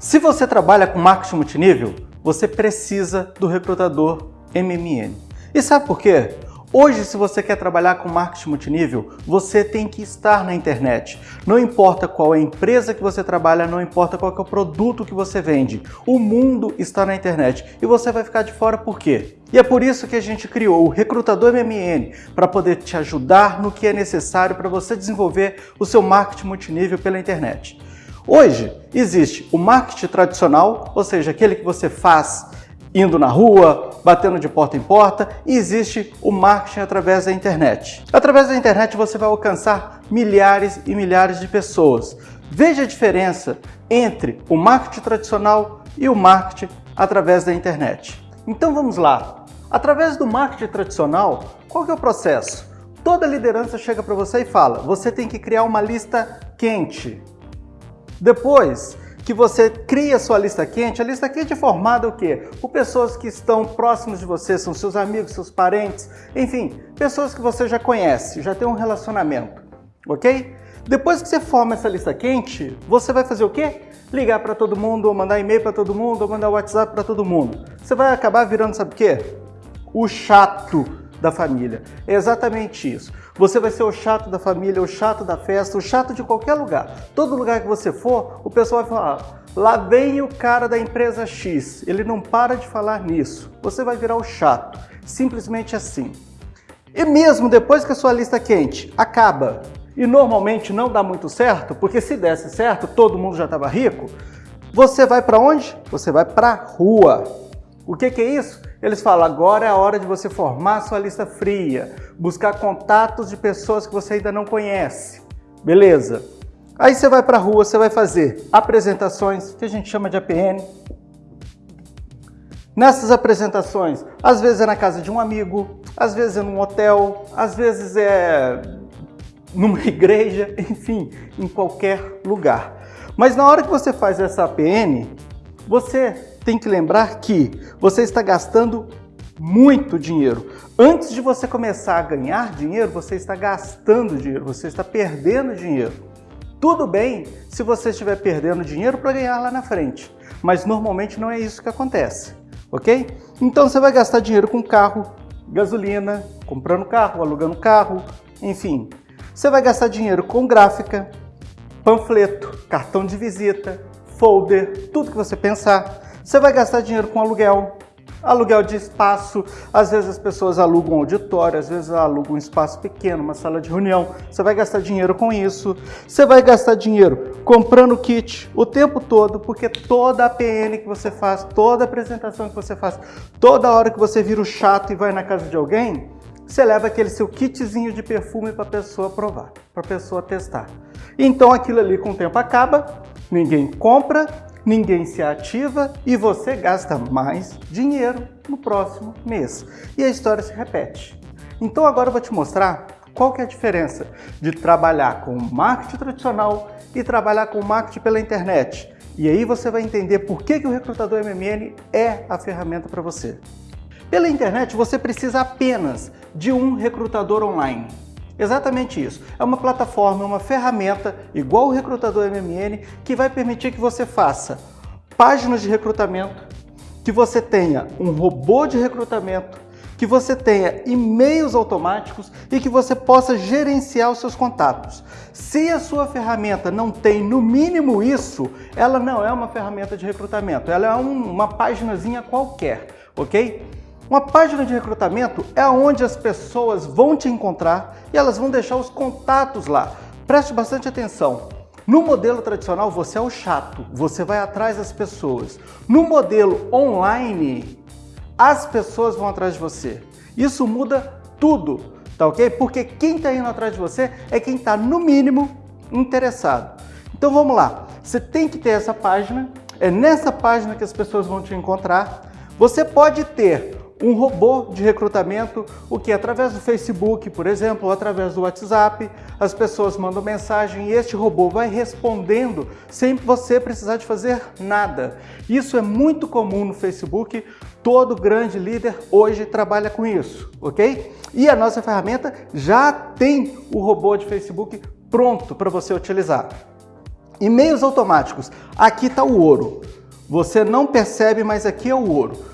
Se você trabalha com marketing multinível, você precisa do recrutador MMN. E sabe por quê? Hoje, se você quer trabalhar com marketing multinível, você tem que estar na internet. Não importa qual é a empresa que você trabalha, não importa qual é o produto que você vende. O mundo está na internet e você vai ficar de fora por quê? E é por isso que a gente criou o Recrutador MMN, para poder te ajudar no que é necessário para você desenvolver o seu marketing multinível pela internet. Hoje existe o marketing tradicional, ou seja, aquele que você faz indo na rua, batendo de porta em porta, e existe o marketing através da internet. Através da internet você vai alcançar milhares e milhares de pessoas. Veja a diferença entre o marketing tradicional e o marketing através da internet. Então vamos lá. Através do marketing tradicional, qual que é o processo? Toda liderança chega para você e fala, você tem que criar uma lista quente. Depois que você cria sua lista quente, a lista quente é formada o quê? Por pessoas que estão próximas de você, são seus amigos, seus parentes, enfim, pessoas que você já conhece, já tem um relacionamento, ok? Depois que você forma essa lista quente, você vai fazer o quê? Ligar para todo mundo, ou mandar e-mail para todo mundo, ou mandar WhatsApp para todo mundo. Você vai acabar virando, sabe o quê? O chato da família. É exatamente isso. Você vai ser o chato da família, o chato da festa, o chato de qualquer lugar. Todo lugar que você for, o pessoal vai falar, lá vem o cara da empresa X, ele não para de falar nisso. Você vai virar o chato, simplesmente assim. E mesmo depois que a sua lista quente acaba, e normalmente não dá muito certo, porque se desse certo, todo mundo já estava rico, você vai para onde? Você vai para a rua. O que, que é isso? Eles falam, agora é a hora de você formar sua lista fria, buscar contatos de pessoas que você ainda não conhece. Beleza. Aí você vai para a rua, você vai fazer apresentações, que a gente chama de APN. Nessas apresentações, às vezes é na casa de um amigo, às vezes é num hotel, às vezes é numa igreja, enfim, em qualquer lugar. Mas na hora que você faz essa APN, você tem que lembrar que você está gastando muito dinheiro. Antes de você começar a ganhar dinheiro, você está gastando dinheiro, você está perdendo dinheiro. Tudo bem se você estiver perdendo dinheiro para ganhar lá na frente, mas normalmente não é isso que acontece, ok? Então você vai gastar dinheiro com carro, gasolina, comprando carro, alugando carro, enfim. Você vai gastar dinheiro com gráfica, panfleto, cartão de visita, folder, tudo que você pensar. Você vai gastar dinheiro com aluguel, aluguel de espaço, às vezes as pessoas alugam auditório, às vezes alugam um espaço pequeno, uma sala de reunião, você vai gastar dinheiro com isso. Você vai gastar dinheiro comprando kit o tempo todo, porque toda a PN que você faz, toda apresentação que você faz, toda hora que você vira o chato e vai na casa de alguém, você leva aquele seu kitzinho de perfume para a pessoa provar, para a pessoa testar. Então aquilo ali com o tempo acaba, ninguém compra, ninguém se ativa e você gasta mais dinheiro no próximo mês. E a história se repete. Então agora eu vou te mostrar qual que é a diferença de trabalhar com marketing tradicional e trabalhar com marketing pela internet. E aí você vai entender por que, que o recrutador MMN é a ferramenta para você. Pela internet você precisa apenas de um recrutador online. Exatamente isso. É uma plataforma, uma ferramenta, igual o Recrutador MMN, que vai permitir que você faça páginas de recrutamento, que você tenha um robô de recrutamento, que você tenha e-mails automáticos e que você possa gerenciar os seus contatos. Se a sua ferramenta não tem no mínimo isso, ela não é uma ferramenta de recrutamento, ela é um, uma paginazinha qualquer, ok? Uma página de recrutamento é onde as pessoas vão te encontrar e elas vão deixar os contatos lá. Preste bastante atenção. No modelo tradicional, você é o chato, você vai atrás das pessoas. No modelo online, as pessoas vão atrás de você. Isso muda tudo, tá ok? Porque quem está indo atrás de você é quem está, no mínimo, interessado. Então vamos lá, você tem que ter essa página, é nessa página que as pessoas vão te encontrar. Você pode ter um robô de recrutamento, o que através do Facebook, por exemplo, ou através do WhatsApp, as pessoas mandam mensagem e este robô vai respondendo sem você precisar de fazer nada. Isso é muito comum no Facebook, todo grande líder hoje trabalha com isso, ok? E a nossa ferramenta já tem o robô de Facebook pronto para você utilizar. E-mails automáticos, aqui está o ouro. Você não percebe, mas aqui é o ouro.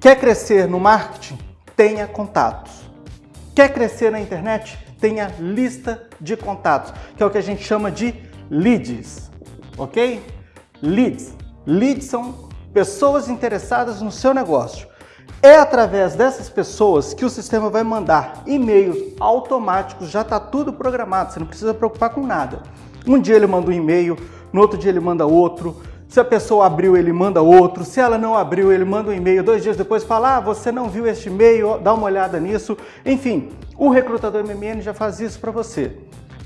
Quer crescer no marketing? Tenha contatos. Quer crescer na internet? Tenha lista de contatos, que é o que a gente chama de leads, ok? Leads. Leads são pessoas interessadas no seu negócio. É através dessas pessoas que o sistema vai mandar e-mails automáticos, já está tudo programado, você não precisa preocupar com nada. Um dia ele manda um e-mail, no outro dia ele manda outro, se a pessoa abriu, ele manda outro. Se ela não abriu, ele manda um e-mail. Dois dias depois fala, ah, você não viu este e-mail, dá uma olhada nisso. Enfim, o recrutador MMN já faz isso para você.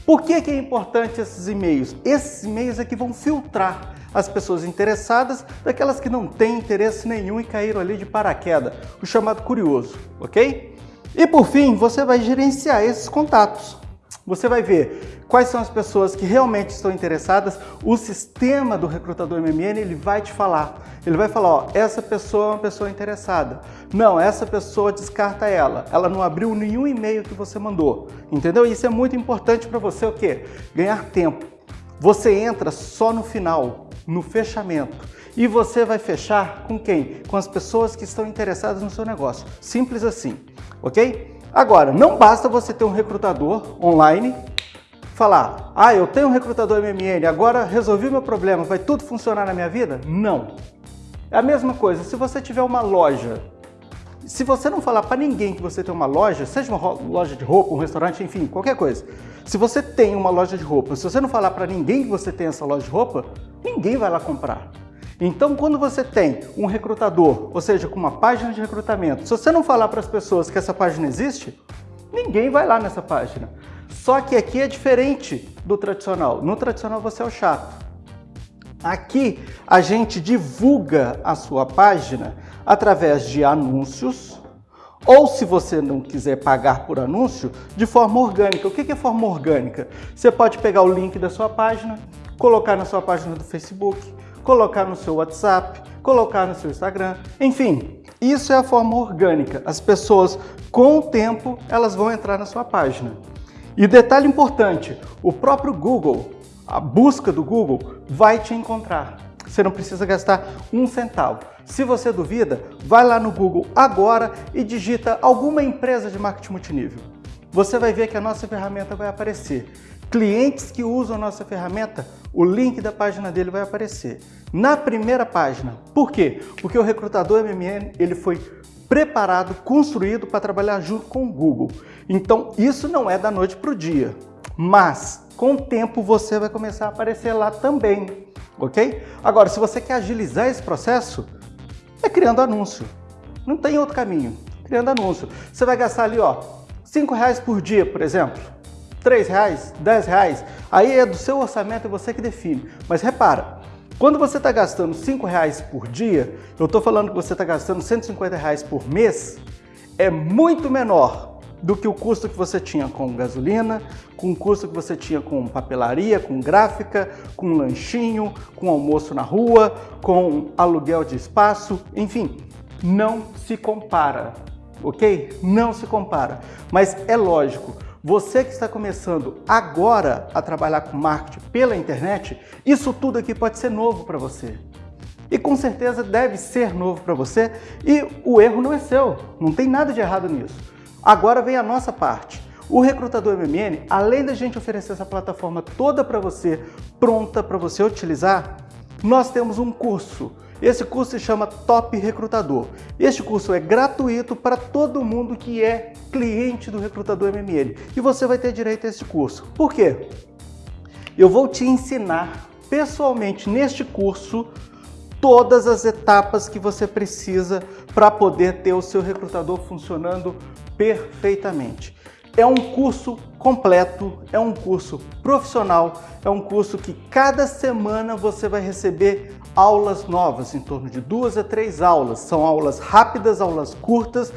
Por que, que é importante esses e-mails? Esses e-mails é que vão filtrar as pessoas interessadas daquelas que não têm interesse nenhum e caíram ali de paraquedas, o chamado curioso, ok? E por fim, você vai gerenciar esses contatos. Você vai ver quais são as pessoas que realmente estão interessadas. O sistema do recrutador MMN ele vai te falar. Ele vai falar, ó, essa pessoa é uma pessoa interessada. Não, essa pessoa descarta ela. Ela não abriu nenhum e-mail que você mandou. Entendeu? Isso é muito importante para você o quê? Ganhar tempo. Você entra só no final, no fechamento. E você vai fechar com quem? Com as pessoas que estão interessadas no seu negócio. Simples assim, ok? Agora, não basta você ter um recrutador online, falar, ah, eu tenho um recrutador MMN, agora resolvi meu problema, vai tudo funcionar na minha vida? Não. É a mesma coisa, se você tiver uma loja, se você não falar para ninguém que você tem uma loja, seja uma loja de roupa, um restaurante, enfim, qualquer coisa, se você tem uma loja de roupa, se você não falar para ninguém que você tem essa loja de roupa, ninguém vai lá comprar. Então, quando você tem um recrutador, ou seja, com uma página de recrutamento, se você não falar para as pessoas que essa página existe, ninguém vai lá nessa página. Só que aqui é diferente do tradicional. No tradicional você é o chato. Aqui a gente divulga a sua página através de anúncios ou se você não quiser pagar por anúncio, de forma orgânica. O que é forma orgânica? Você pode pegar o link da sua página, colocar na sua página do Facebook, colocar no seu WhatsApp, colocar no seu Instagram, enfim, isso é a forma orgânica. As pessoas, com o tempo, elas vão entrar na sua página. E detalhe importante, o próprio Google, a busca do Google, vai te encontrar. Você não precisa gastar um centavo. Se você duvida, vai lá no Google agora e digita alguma empresa de marketing multinível. Você vai ver que a nossa ferramenta vai aparecer clientes que usam a nossa ferramenta, o link da página dele vai aparecer. Na primeira página. Por quê? Porque o recrutador MMN ele foi preparado, construído para trabalhar junto com o Google. Então isso não é da noite para o dia, mas com o tempo você vai começar a aparecer lá também, ok? Agora, se você quer agilizar esse processo, é criando anúncio. Não tem outro caminho, criando anúncio. Você vai gastar ali, ó, cinco reais por dia, por exemplo 3 reais, 10 reais, aí é do seu orçamento, é você que define. Mas repara, quando você está gastando 5 reais por dia, eu estou falando que você está gastando 150 reais por mês, é muito menor do que o custo que você tinha com gasolina, com o custo que você tinha com papelaria, com gráfica, com lanchinho, com almoço na rua, com aluguel de espaço, enfim, não se compara, ok? Não se compara. Mas é lógico, você que está começando agora a trabalhar com marketing pela internet, isso tudo aqui pode ser novo para você. E com certeza deve ser novo para você e o erro não é seu, não tem nada de errado nisso. Agora vem a nossa parte. O Recrutador MMN, além da gente oferecer essa plataforma toda para você, pronta para você utilizar, nós temos um curso esse curso se chama Top Recrutador. Este curso é gratuito para todo mundo que é cliente do Recrutador MML e você vai ter direito a esse curso. Por quê? Eu vou te ensinar pessoalmente neste curso todas as etapas que você precisa para poder ter o seu recrutador funcionando perfeitamente. É um curso completo, é um curso profissional, é um curso que cada semana você vai receber aulas novas, em torno de duas a três aulas. São aulas rápidas, aulas curtas,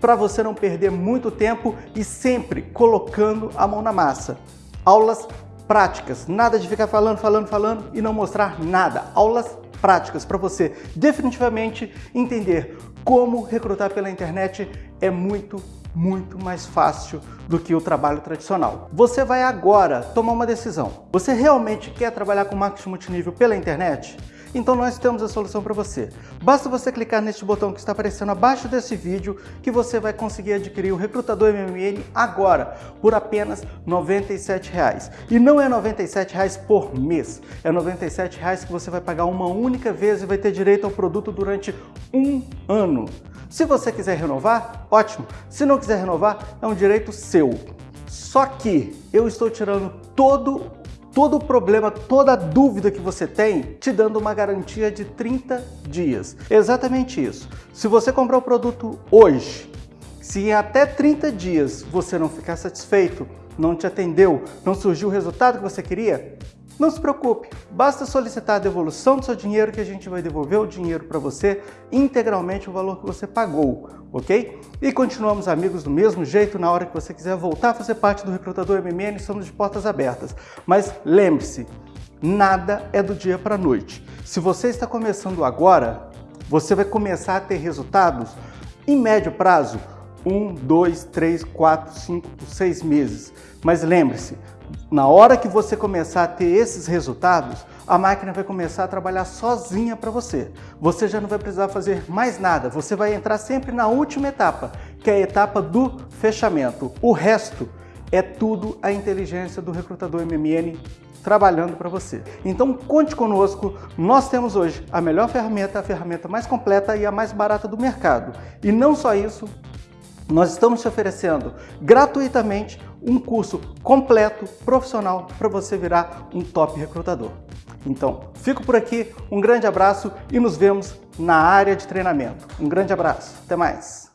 para você não perder muito tempo e sempre colocando a mão na massa. Aulas práticas, nada de ficar falando, falando, falando e não mostrar nada. Aulas práticas para você definitivamente entender como recrutar pela internet é muito muito mais fácil do que o trabalho tradicional. Você vai agora tomar uma decisão. Você realmente quer trabalhar com marketing multinível pela internet? Então nós temos a solução para você. Basta você clicar neste botão que está aparecendo abaixo desse vídeo que você vai conseguir adquirir o Recrutador MMN agora por apenas R$ 97,00. E não é R$ 97,00 por mês, é R$ 97,00 que você vai pagar uma única vez e vai ter direito ao produto durante um ano. Se você quiser renovar, ótimo. Se não quiser renovar, é um direito seu. Só que eu estou tirando todo todo o problema, toda a dúvida que você tem, te dando uma garantia de 30 dias. Exatamente isso. Se você comprar o produto hoje, se em até 30 dias você não ficar satisfeito, não te atendeu, não surgiu o resultado que você queria, não se preocupe, basta solicitar a devolução do seu dinheiro que a gente vai devolver o dinheiro para você integralmente o valor que você pagou, ok? E continuamos amigos do mesmo jeito na hora que você quiser voltar a fazer parte do Recrutador MMN, estamos de portas abertas. Mas lembre-se, nada é do dia para a noite. Se você está começando agora, você vai começar a ter resultados em médio prazo, um, dois, três, quatro, cinco, seis meses. Mas lembre-se, na hora que você começar a ter esses resultados, a máquina vai começar a trabalhar sozinha para você. Você já não vai precisar fazer mais nada, você vai entrar sempre na última etapa, que é a etapa do fechamento. O resto é tudo a inteligência do recrutador MMN trabalhando para você. Então conte conosco, nós temos hoje a melhor ferramenta, a ferramenta mais completa e a mais barata do mercado. E não só isso, nós estamos te oferecendo gratuitamente um curso completo, profissional, para você virar um top recrutador. Então, fico por aqui, um grande abraço e nos vemos na área de treinamento. Um grande abraço, até mais!